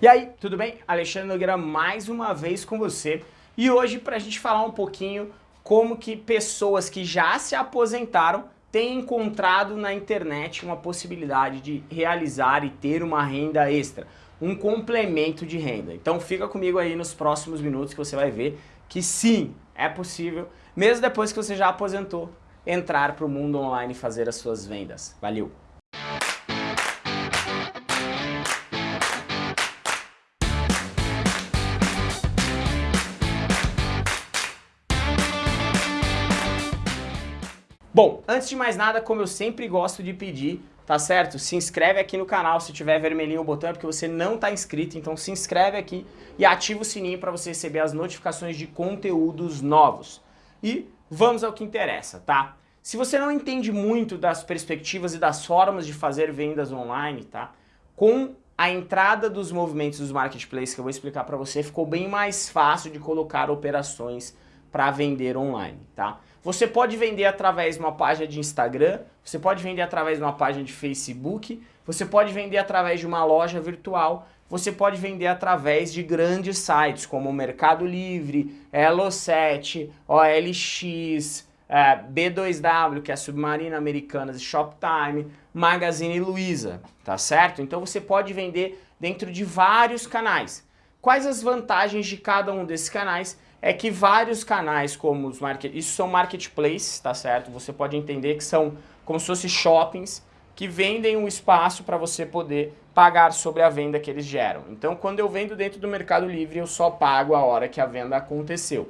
E aí, tudo bem? Alexandre Nogueira mais uma vez com você e hoje para a gente falar um pouquinho como que pessoas que já se aposentaram têm encontrado na internet uma possibilidade de realizar e ter uma renda extra, um complemento de renda. Então fica comigo aí nos próximos minutos que você vai ver que sim, é possível, mesmo depois que você já aposentou, entrar para o mundo online e fazer as suas vendas. Valeu! Bom, antes de mais nada, como eu sempre gosto de pedir, tá certo? Se inscreve aqui no canal, se tiver vermelhinho o botão é porque você não está inscrito, então se inscreve aqui e ativa o sininho para você receber as notificações de conteúdos novos. E vamos ao que interessa, tá? Se você não entende muito das perspectivas e das formas de fazer vendas online, tá? Com a entrada dos movimentos dos marketplaces que eu vou explicar para você, ficou bem mais fácil de colocar operações para vender online, tá? Você pode vender através de uma página de Instagram, você pode vender através de uma página de Facebook, você pode vender através de uma loja virtual, você pode vender através de grandes sites como Mercado Livre, Elo7, OLX, é, B2W, que é a Submarina Americanas, Shoptime, Magazine Luiza, tá certo? Então você pode vender dentro de vários canais. Quais as vantagens de cada um desses canais? É que vários canais como os market, isso são marketplaces, tá certo? Você pode entender que são como se fossem shoppings que vendem um espaço para você poder pagar sobre a venda que eles geram. Então, quando eu vendo dentro do Mercado Livre, eu só pago a hora que a venda aconteceu.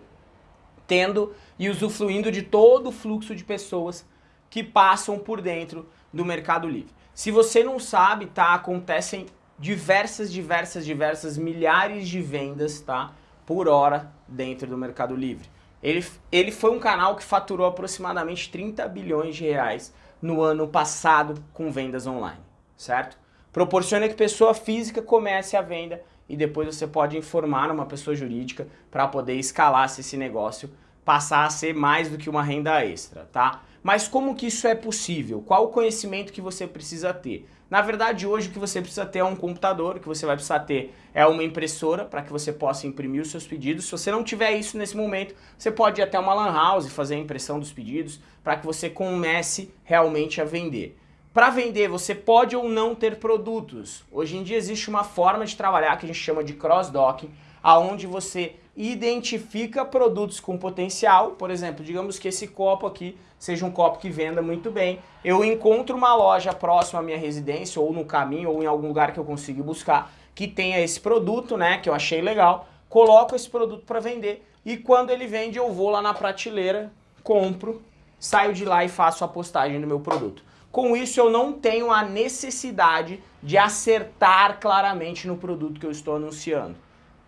Tendo e usufruindo de todo o fluxo de pessoas que passam por dentro do Mercado Livre. Se você não sabe, tá? Acontecem diversas, diversas, diversas milhares de vendas, tá? Por hora dentro do Mercado Livre. Ele, ele foi um canal que faturou aproximadamente 30 bilhões de reais no ano passado com vendas online, certo? Proporciona que pessoa física comece a venda e depois você pode informar uma pessoa jurídica para poder escalar se esse negócio passar a ser mais do que uma renda extra, tá? Mas como que isso é possível? Qual o conhecimento que você precisa ter? Na verdade, hoje o que você precisa ter é um computador, o que você vai precisar ter é uma impressora para que você possa imprimir os seus pedidos. Se você não tiver isso nesse momento, você pode ir até uma lan house e fazer a impressão dos pedidos para que você comece realmente a vender. Para vender, você pode ou não ter produtos. Hoje em dia existe uma forma de trabalhar que a gente chama de cross-docking, aonde você identifica produtos com potencial, por exemplo, digamos que esse copo aqui seja um copo que venda muito bem, eu encontro uma loja próxima à minha residência, ou no caminho, ou em algum lugar que eu consiga buscar, que tenha esse produto, né, que eu achei legal, coloco esse produto para vender, e quando ele vende eu vou lá na prateleira, compro, saio de lá e faço a postagem do meu produto. Com isso eu não tenho a necessidade de acertar claramente no produto que eu estou anunciando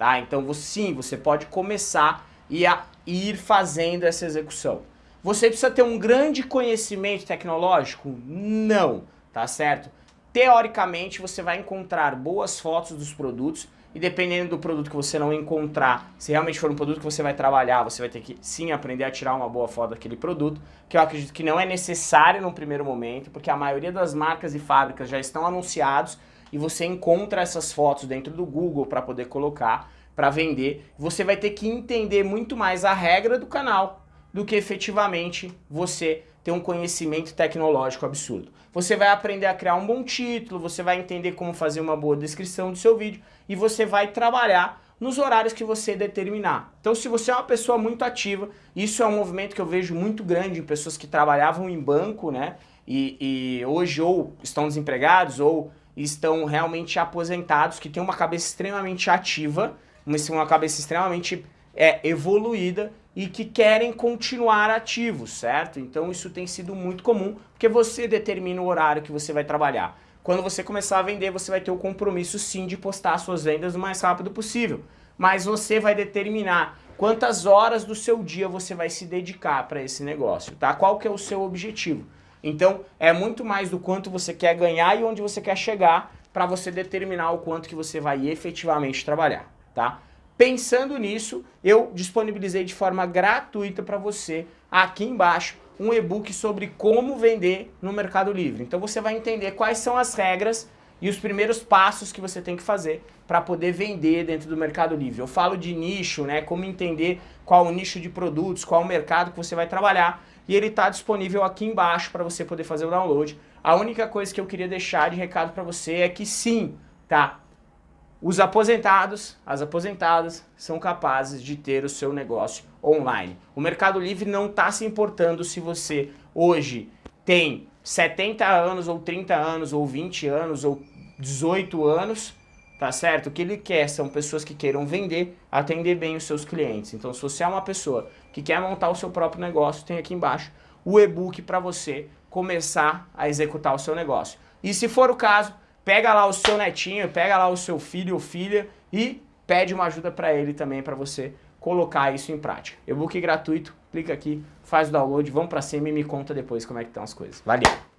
tá? Então sim, você pode começar e a ir fazendo essa execução. Você precisa ter um grande conhecimento tecnológico? Não, tá certo? Teoricamente você vai encontrar boas fotos dos produtos e dependendo do produto que você não encontrar, se realmente for um produto que você vai trabalhar, você vai ter que sim aprender a tirar uma boa foto daquele produto, que eu acredito que não é necessário no primeiro momento, porque a maioria das marcas e fábricas já estão anunciados e você encontra essas fotos dentro do Google para poder colocar para vender. Você vai ter que entender muito mais a regra do canal do que efetivamente você ter um conhecimento tecnológico absurdo. Você vai aprender a criar um bom título, você vai entender como fazer uma boa descrição do seu vídeo e você vai trabalhar nos horários que você determinar. Então se você é uma pessoa muito ativa, isso é um movimento que eu vejo muito grande em pessoas que trabalhavam em banco, né? E, e hoje ou estão desempregados ou estão realmente aposentados, que têm uma cabeça extremamente ativa, uma cabeça extremamente é, evoluída e que querem continuar ativos, certo? Então isso tem sido muito comum, porque você determina o horário que você vai trabalhar. Quando você começar a vender, você vai ter o compromisso sim de postar suas vendas o mais rápido possível. Mas você vai determinar quantas horas do seu dia você vai se dedicar para esse negócio, tá? Qual que é o seu objetivo? Então, é muito mais do quanto você quer ganhar e onde você quer chegar para você determinar o quanto que você vai efetivamente trabalhar, tá? Pensando nisso, eu disponibilizei de forma gratuita para você, aqui embaixo, um e-book sobre como vender no Mercado Livre. Então você vai entender quais são as regras e os primeiros passos que você tem que fazer para poder vender dentro do Mercado Livre. Eu falo de nicho, né, como entender qual o nicho de produtos, qual o mercado que você vai trabalhar, e ele está disponível aqui embaixo para você poder fazer o download. A única coisa que eu queria deixar de recado para você é que sim, tá? Os aposentados, as aposentadas, são capazes de ter o seu negócio online. O Mercado Livre não está se importando se você hoje tem 70 anos, ou 30 anos, ou 20 anos, ou 18 anos, tá certo? O que ele quer são pessoas que queiram vender, atender bem os seus clientes. Então, se você é uma pessoa que quer montar o seu próprio negócio, tem aqui embaixo o e-book para você começar a executar o seu negócio. E se for o caso, pega lá o seu netinho, pega lá o seu filho ou filha e pede uma ajuda para ele também, para você colocar isso em prática. E-book gratuito, clica aqui, faz o download, vamos para cima e me conta depois como é que estão as coisas. Valeu!